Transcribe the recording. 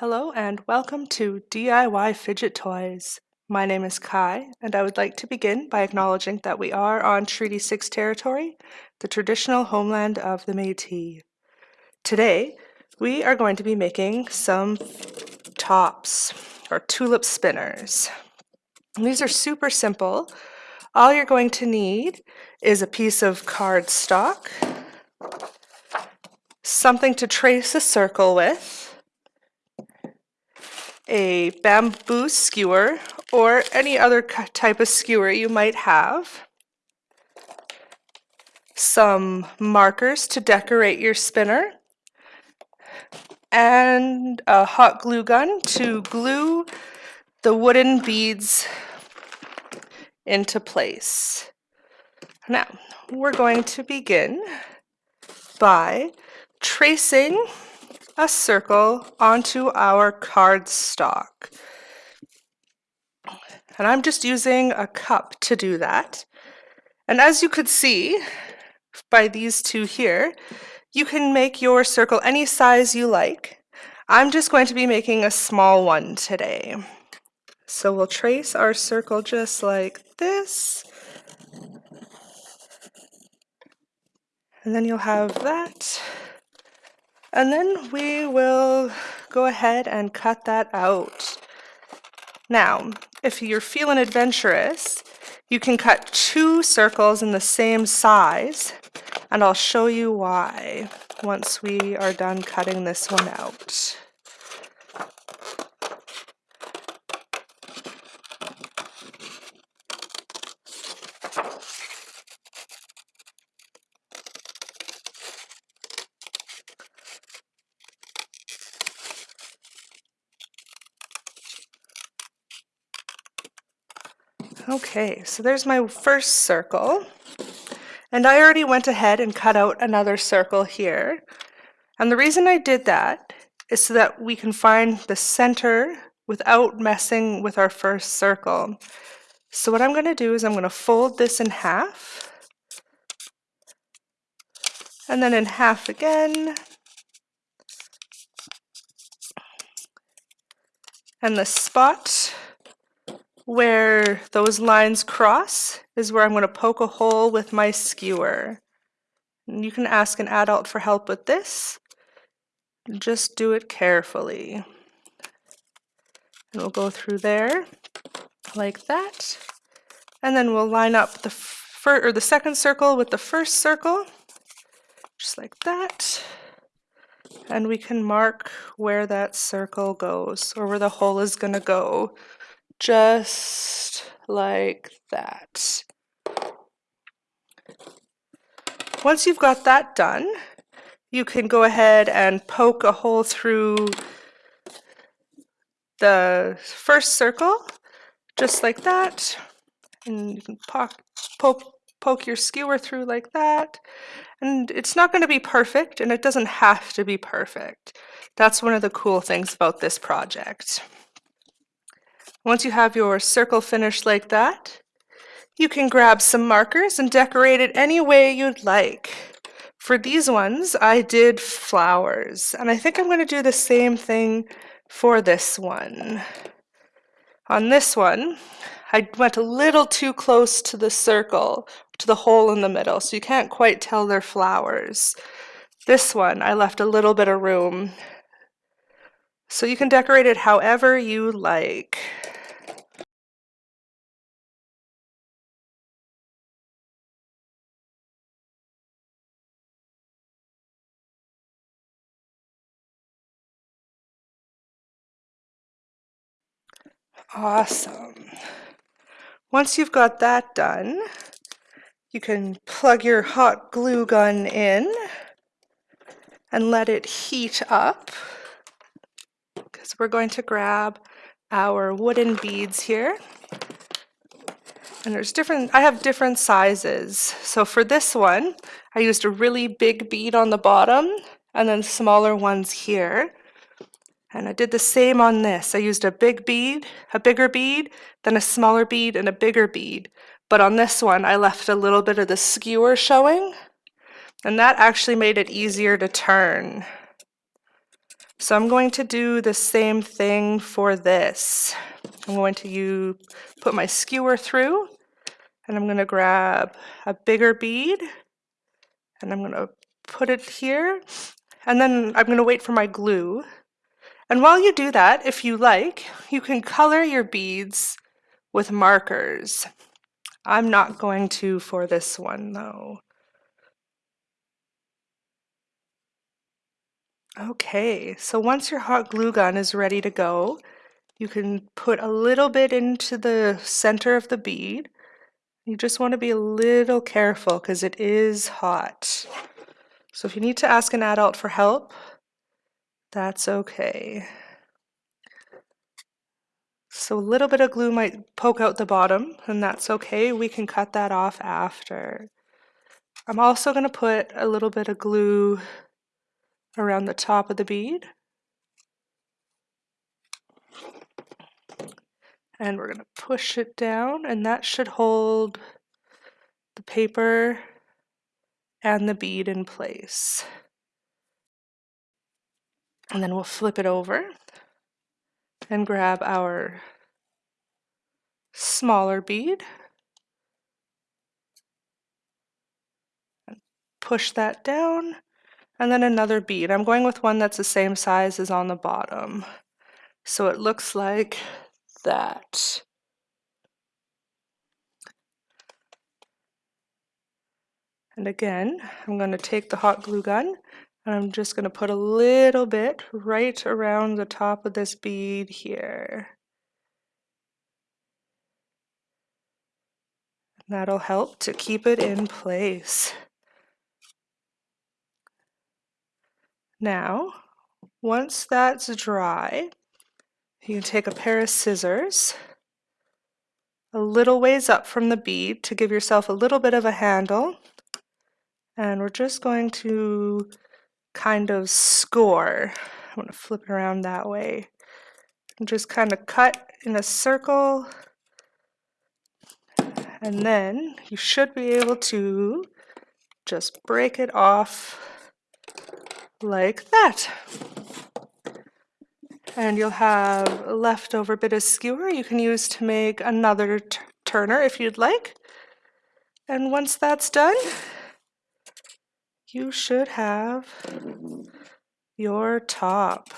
Hello and welcome to DIY Fidget Toys. My name is Kai and I would like to begin by acknowledging that we are on Treaty 6 territory, the traditional homeland of the Métis. Today we are going to be making some tops or tulip spinners. These are super simple. All you're going to need is a piece of cardstock, something to trace a circle with, a bamboo skewer or any other type of skewer you might have, some markers to decorate your spinner, and a hot glue gun to glue the wooden beads into place. Now, we're going to begin by tracing a circle onto our cardstock. And I'm just using a cup to do that. And as you could see by these two here, you can make your circle any size you like. I'm just going to be making a small one today. So we'll trace our circle just like this. And then you'll have that. And then we will go ahead and cut that out. Now, if you're feeling adventurous, you can cut two circles in the same size, and I'll show you why once we are done cutting this one out. Okay, so there's my first circle. And I already went ahead and cut out another circle here. And the reason I did that is so that we can find the center without messing with our first circle. So what I'm going to do is I'm going to fold this in half. And then in half again. And the spot where those lines cross is where I'm going to poke a hole with my skewer. And you can ask an adult for help with this. Just do it carefully. And we'll go through there like that. And then we'll line up the first or the second circle with the first circle, just like that. And we can mark where that circle goes or where the hole is going to go just like that. Once you've got that done, you can go ahead and poke a hole through the first circle, just like that. And you can poke, poke, poke your skewer through like that. And it's not going to be perfect, and it doesn't have to be perfect. That's one of the cool things about this project. Once you have your circle finished like that, you can grab some markers and decorate it any way you'd like. For these ones, I did flowers, and I think I'm going to do the same thing for this one. On this one, I went a little too close to the circle, to the hole in the middle, so you can't quite tell they're flowers. This one, I left a little bit of room. So you can decorate it however you like. Awesome. Once you've got that done, you can plug your hot glue gun in and let it heat up because we're going to grab our wooden beads here. And there's different, I have different sizes. So for this one, I used a really big bead on the bottom and then smaller ones here. And I did the same on this. I used a big bead, a bigger bead, then a smaller bead and a bigger bead. But on this one, I left a little bit of the skewer showing, and that actually made it easier to turn. So I'm going to do the same thing for this. I'm going to use, put my skewer through and I'm going to grab a bigger bead and I'm going to put it here and then I'm going to wait for my glue. And while you do that, if you like, you can color your beads with markers. I'm not going to for this one though. Okay, so once your hot glue gun is ready to go, you can put a little bit into the center of the bead. You just want to be a little careful because it is hot. So if you need to ask an adult for help, that's okay. So a little bit of glue might poke out the bottom, and that's okay. We can cut that off after. I'm also going to put a little bit of glue around the top of the bead. And we're going to push it down and that should hold the paper and the bead in place. And then we'll flip it over and grab our smaller bead. Push that down and then another bead. I'm going with one that's the same size as on the bottom. So it looks like that. And again, I'm going to take the hot glue gun and I'm just going to put a little bit right around the top of this bead here. That'll help to keep it in place. Now, once that's dry, you can take a pair of scissors a little ways up from the bead to give yourself a little bit of a handle. And we're just going to kind of score. I'm going to flip it around that way. And just kind of cut in a circle. And then you should be able to just break it off like that. And you'll have a leftover bit of skewer you can use to make another turner if you'd like. And once that's done, you should have your top.